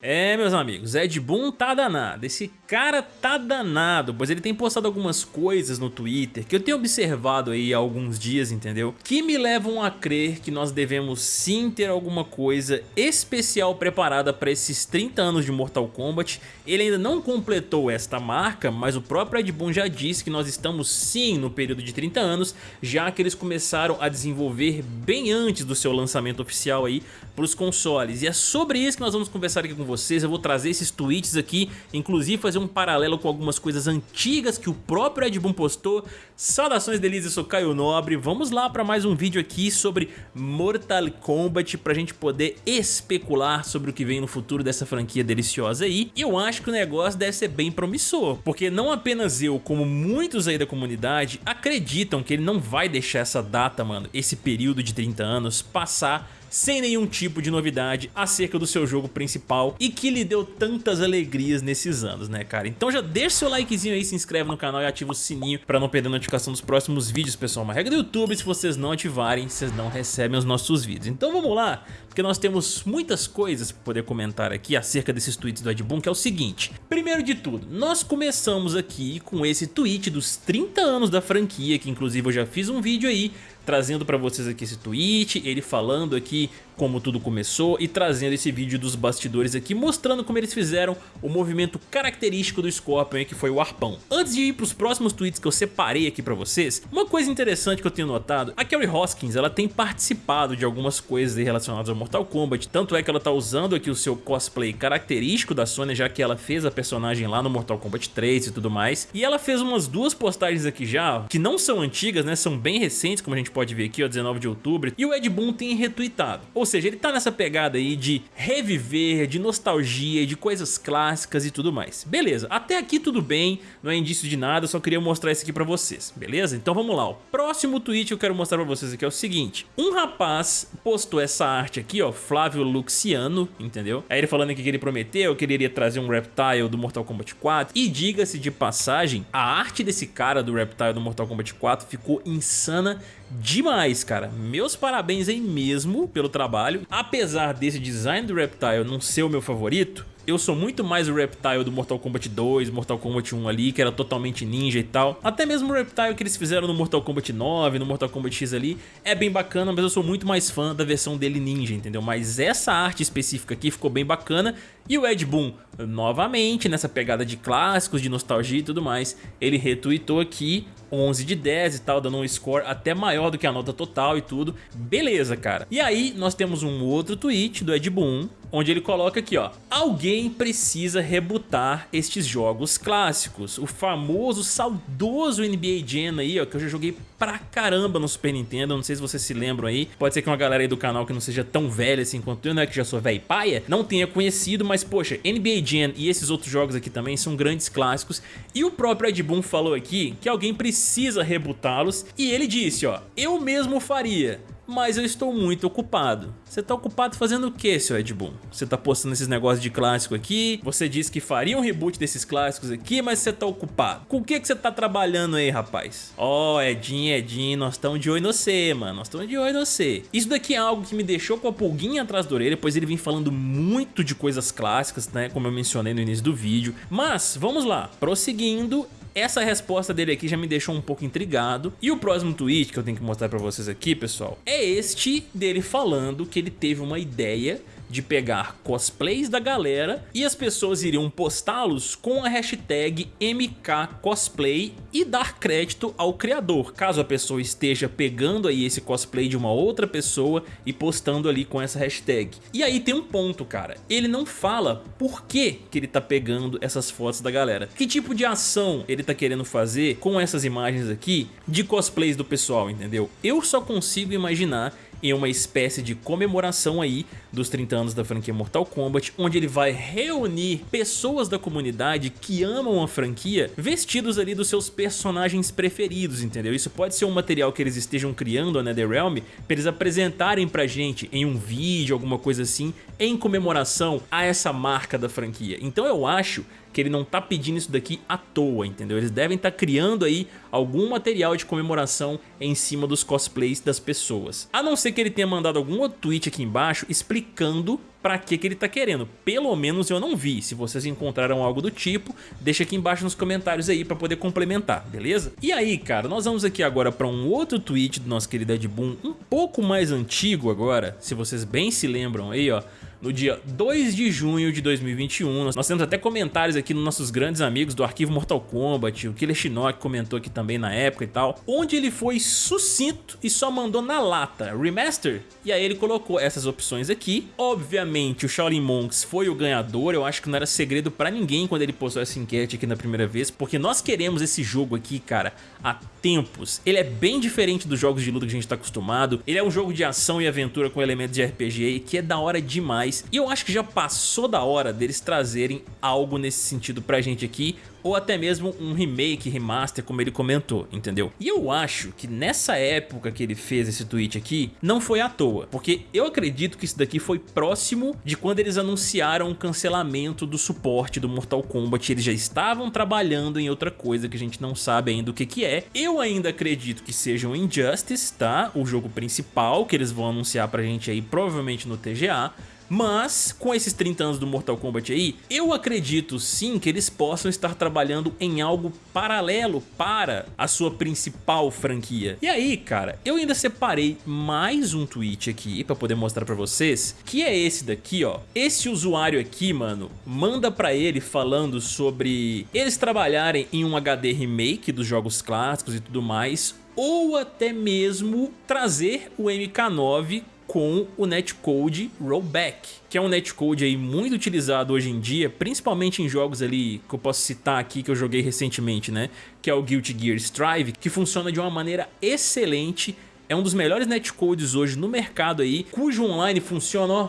É, meus amigos, Ed Boon tá danado, esse cara tá danado, pois ele tem postado algumas coisas no Twitter que eu tenho observado aí há alguns dias, entendeu? Que me levam a crer que nós devemos sim ter alguma coisa especial preparada para esses 30 anos de Mortal Kombat. Ele ainda não completou esta marca, mas o próprio Ed Boon já disse que nós estamos sim no período de 30 anos, já que eles começaram a desenvolver bem antes do seu lançamento oficial aí para os consoles. E é sobre isso que nós vamos conversar aqui com vocês, eu vou trazer esses tweets aqui, inclusive fazer um paralelo com algumas coisas antigas que o próprio Ed Boon postou. Saudações delícias, eu sou Caio Nobre, vamos lá para mais um vídeo aqui sobre Mortal Kombat pra gente poder especular sobre o que vem no futuro dessa franquia deliciosa aí. E eu acho que o negócio deve ser bem promissor, porque não apenas eu, como muitos aí da comunidade, acreditam que ele não vai deixar essa data, mano, esse período de 30 anos passar sem nenhum tipo de novidade acerca do seu jogo principal e que lhe deu tantas alegrias nesses anos, né, cara? Então já deixa seu likezinho aí, se inscreve no canal e ativa o sininho pra não perder a notificação dos próximos vídeos, pessoal. Uma regra do YouTube, se vocês não ativarem, vocês não recebem os nossos vídeos. Então vamos lá, porque nós temos muitas coisas pra poder comentar aqui acerca desses tweets do Ed Boon, que é o seguinte. Primeiro de tudo, nós começamos aqui com esse tweet dos 30 anos da franquia, que inclusive eu já fiz um vídeo aí trazendo para vocês aqui esse tweet, ele falando aqui como tudo começou e trazendo esse vídeo dos bastidores aqui, mostrando como eles fizeram o movimento característico do Scorpion, que foi o arpão. Antes de ir para os próximos tweets que eu separei aqui para vocês, uma coisa interessante que eu tenho notado, a Kerry Hoskins ela tem participado de algumas coisas relacionadas ao Mortal Kombat, tanto é que ela tá usando aqui o seu cosplay característico da Sony, já que ela fez a personagem lá no Mortal Kombat 3 e tudo mais, e ela fez umas duas postagens aqui já, que não são antigas, né, são bem recentes, como a gente pode ver aqui, ó, 19 de outubro, e o Ed Boon tem retweetado. Ou seja, ele tá nessa pegada aí de reviver, de nostalgia, de coisas clássicas e tudo mais. Beleza, até aqui tudo bem, não é indício de nada, só queria mostrar isso aqui pra vocês, beleza? Então vamos lá, o próximo tweet que eu quero mostrar pra vocês aqui é o seguinte, um rapaz postou essa arte aqui, ó, Flávio Luxiano, entendeu? Aí ele falando aqui que ele prometeu que ele iria trazer um Reptile do Mortal Kombat 4, e diga-se de passagem, a arte desse cara do Reptile do Mortal Kombat 4 ficou insana demais, cara. Meus parabéns aí mesmo pelo trabalho. Apesar desse design do Reptile não ser o meu favorito, eu sou muito mais o Reptile do Mortal Kombat 2, Mortal Kombat 1 ali, que era totalmente ninja e tal. Até mesmo o Reptile que eles fizeram no Mortal Kombat 9, no Mortal Kombat X ali, é bem bacana, mas eu sou muito mais fã da versão dele ninja, entendeu? Mas essa arte específica aqui ficou bem bacana. E o Ed Boon, novamente, nessa pegada de clássicos, de nostalgia e tudo mais, ele retweetou aqui 11 de 10 e tal, dando um score até maior do que a nota total e tudo. Beleza, cara. E aí nós temos um outro tweet do Ed Boon, onde ele coloca aqui, ó. Alguém precisa rebutar estes jogos clássicos. O famoso, saudoso NBA Jam aí, ó, que eu já joguei pra caramba no Super Nintendo. Não sei se vocês se lembram aí. Pode ser que uma galera aí do canal que não seja tão velha assim quanto eu, né, que já sou velho paia, não tenha conhecido, mas poxa, NBA Jam e esses outros jogos aqui também são grandes clássicos. E o próprio Ed Boon falou aqui que alguém precisa rebutá-los e ele disse, ó, eu mesmo faria mas eu estou muito ocupado. Você está ocupado fazendo o que, seu Ed Boon? Você está postando esses negócios de clássico aqui, você disse que faria um reboot desses clássicos aqui, mas você está ocupado. Com o que, que você está trabalhando aí, rapaz? Ó, oh, Edinho, Edinho, nós estamos de olho no você, mano, nós estamos de olho no você. Isso daqui é algo que me deixou com a pulguinha atrás da orelha, pois ele vem falando muito de coisas clássicas, né, como eu mencionei no início do vídeo. Mas, vamos lá, prosseguindo, essa resposta dele aqui já me deixou um pouco intrigado. E o próximo tweet que eu tenho que mostrar pra vocês aqui, pessoal, é este dele falando que ele teve uma ideia de pegar cosplays da galera e as pessoas iriam postá-los com a hashtag MKCosplay e dar crédito ao criador, caso a pessoa esteja pegando aí esse cosplay de uma outra pessoa e postando ali com essa hashtag. E aí tem um ponto, cara, ele não fala por que, que ele tá pegando essas fotos da galera, que tipo de ação ele tá querendo fazer com essas imagens aqui de cosplays do pessoal, entendeu? Eu só consigo imaginar em uma espécie de comemoração aí dos 30 anos da franquia Mortal Kombat, onde ele vai reunir pessoas da comunidade que amam a franquia vestidos ali dos seus personagens preferidos, entendeu? Isso pode ser um material que eles estejam criando a NetherRealm para eles apresentarem pra gente em um vídeo, alguma coisa assim, em comemoração a essa marca da franquia. Então eu acho que ele não tá pedindo isso daqui à toa, entendeu? Eles devem estar tá criando aí algum material de comemoração em cima dos cosplays das pessoas. A não ser que ele tenha mandado algum outro tweet aqui embaixo explicando pra que que ele tá querendo. Pelo menos eu não vi. Se vocês encontraram algo do tipo, deixa aqui embaixo nos comentários aí pra poder complementar, beleza? E aí, cara, nós vamos aqui agora pra um outro tweet do nosso querido Ed Boon, um pouco mais antigo agora, se vocês bem se lembram aí, ó no dia 2 de junho de 2021. Nós temos até comentários aqui nos nossos grandes amigos do arquivo Mortal Kombat, o Killer Shinnok comentou aqui também na época e tal, onde ele foi sucinto e só mandou na lata, remaster, e aí ele colocou essas opções aqui. Obviamente o Shaolin Monks foi o ganhador, eu acho que não era segredo pra ninguém quando ele postou essa enquete aqui na primeira vez, porque nós queremos esse jogo aqui, cara, há tempos. Ele é bem diferente dos jogos de luta que a gente tá acostumado, ele é um jogo de ação e aventura com elementos de RPG que é da hora demais e eu acho que já passou da hora deles trazerem algo nesse sentido pra gente aqui, ou até mesmo um remake, remaster, como ele comentou, entendeu? E eu acho que nessa época que ele fez esse tweet aqui, não foi à toa, porque eu acredito que isso daqui foi próximo de quando eles anunciaram o cancelamento do suporte do Mortal Kombat, eles já estavam trabalhando em outra coisa que a gente não sabe ainda o que que é. Eu ainda acredito que seja o Injustice, tá? O jogo principal que eles vão anunciar pra gente aí, provavelmente no TGA, mas, com esses 30 anos do Mortal Kombat aí, eu acredito sim que eles possam estar trabalhando em algo paralelo para a sua principal franquia. E aí, cara, eu ainda separei mais um tweet aqui pra poder mostrar pra vocês, que é esse daqui, ó. Esse usuário aqui, mano, manda pra ele falando sobre eles trabalharem em um HD remake dos jogos clássicos e tudo mais, ou até mesmo trazer o MK9 com o netcode rollback, que é um netcode aí muito utilizado hoje em dia, principalmente em jogos ali que eu posso citar aqui que eu joguei recentemente, né? Que é o Guilty Gear Strive, que funciona de uma maneira excelente, é um dos melhores netcodes hoje no mercado aí, cujo online funciona, ó,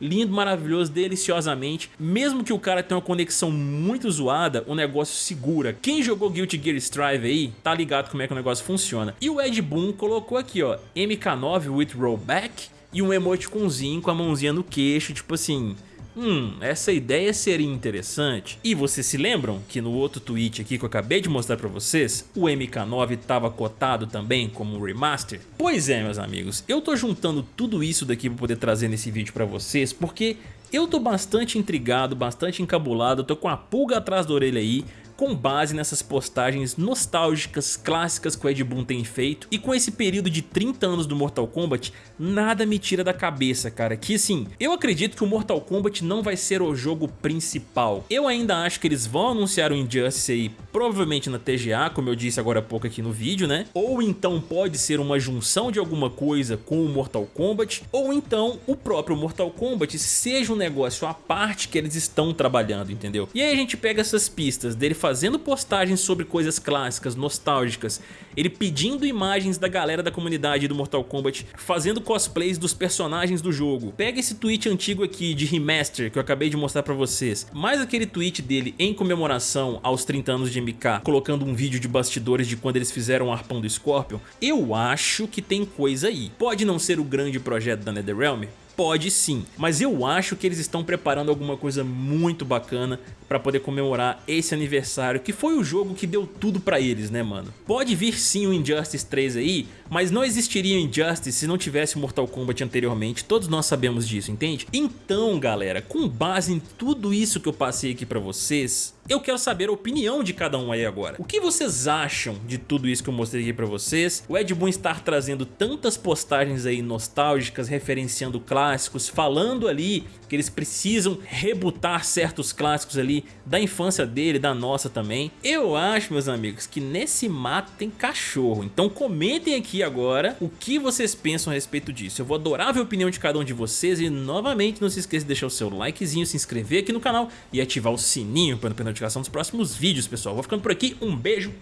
lindo, maravilhoso, deliciosamente. Mesmo que o cara tenha uma conexão muito zoada, o negócio segura. Quem jogou Guilty Gear Strive aí, tá ligado como é que o negócio funciona. E o Ed Boon colocou aqui, ó, MK9 with rollback e um emoticonzinho com a mãozinha no queixo, tipo assim, Hum, essa ideia seria interessante. E vocês se lembram que no outro tweet aqui que eu acabei de mostrar pra vocês, o MK9 estava cotado também como remaster? Pois é, meus amigos, eu tô juntando tudo isso daqui pra poder trazer nesse vídeo pra vocês, porque eu tô bastante intrigado, bastante encabulado, tô com a pulga atrás da orelha aí, com base nessas postagens nostálgicas, clássicas que o Ed Boon tem feito. E com esse período de 30 anos do Mortal Kombat, nada me tira da cabeça, cara. Que assim, eu acredito que o Mortal Kombat não vai ser o jogo principal. Eu ainda acho que eles vão anunciar o Injustice aí, provavelmente na TGA, como eu disse agora há pouco aqui no vídeo, né? Ou então pode ser uma junção de alguma coisa com o Mortal Kombat, ou então o próprio Mortal Kombat seja um negócio à parte que eles estão trabalhando, entendeu? E aí a gente pega essas pistas dele fazendo postagens sobre coisas clássicas, nostálgicas, ele pedindo imagens da galera da comunidade do Mortal Kombat, fazendo cosplays dos personagens do jogo. Pega esse tweet antigo aqui de remaster que eu acabei de mostrar pra vocês, mais aquele tweet dele em comemoração aos 30 anos de MK, colocando um vídeo de bastidores de quando eles fizeram o arpão do Scorpion, eu acho que tem coisa aí. Pode não ser o grande projeto da NetherRealm, Pode sim, mas eu acho que eles estão preparando alguma coisa muito bacana para poder comemorar esse aniversário, que foi o jogo que deu tudo pra eles, né mano? Pode vir sim o Injustice 3 aí, mas não existiria o Injustice se não tivesse Mortal Kombat anteriormente, todos nós sabemos disso, entende? Então galera, com base em tudo isso que eu passei aqui pra vocês, eu quero saber a opinião de cada um aí agora. O que vocês acham de tudo isso que eu mostrei aqui pra vocês? O Ed Boon estar trazendo tantas postagens aí nostálgicas, referenciando clássicos, falando ali que eles precisam rebutar certos clássicos ali da infância dele, da nossa também. Eu acho, meus amigos, que nesse mato tem cachorro. Então comentem aqui agora o que vocês pensam a respeito disso. Eu vou adorar ver a opinião de cada um de vocês e novamente não se esqueça de deixar o seu likezinho, se inscrever aqui no canal e ativar o sininho para não perder notificação dos próximos vídeos, pessoal. Vou ficando por aqui, um beijo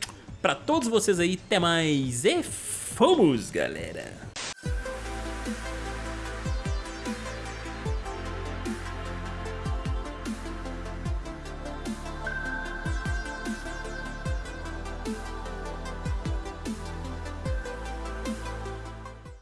pra todos vocês aí, até mais e fomos, galera!